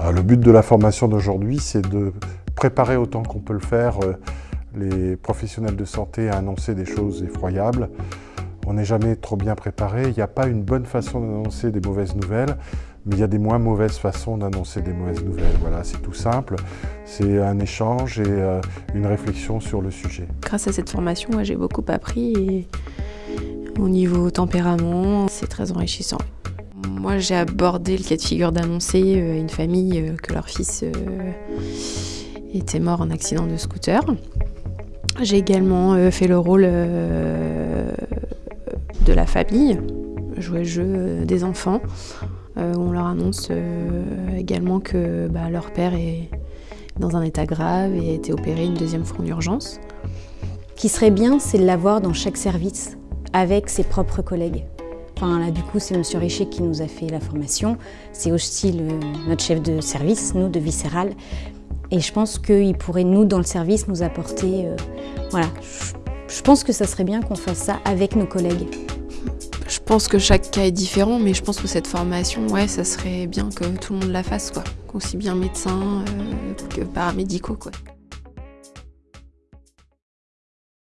Euh, le but de la formation d'aujourd'hui, c'est de préparer autant qu'on peut le faire euh, les professionnels de santé à annoncer des choses effroyables. On n'est jamais trop bien préparé, il n'y a pas une bonne façon d'annoncer des mauvaises nouvelles, mais il y a des moins mauvaises façons d'annoncer des mauvaises nouvelles. Voilà, c'est tout simple, c'est un échange et euh, une réflexion sur le sujet. Grâce à cette formation, j'ai beaucoup appris au niveau tempérament, c'est très enrichissant. Moi, j'ai abordé le cas de figure d'annoncer à une famille que leur fils était mort en accident de scooter. J'ai également euh, fait le rôle euh, de la famille, jouer le jeu euh, des enfants, où on leur annonce également que bah, leur père est dans un état grave et a été opéré une deuxième fois en urgence. Ce qui serait bien, c'est de l'avoir dans chaque service, avec ses propres collègues. Enfin, là, du coup, c'est M. Richer qui nous a fait la formation. C'est aussi notre chef de service, nous, de Viscéral. Et je pense qu'il pourrait, nous, dans le service, nous apporter... Euh, voilà, je, pense que ça serait bien qu'on fasse ça avec nos collègues. Je pense que chaque cas est différent, mais je pense que cette formation, ouais, ça serait bien que tout le monde la fasse, quoi. Aussi bien médecins euh, que paramédicaux, quoi.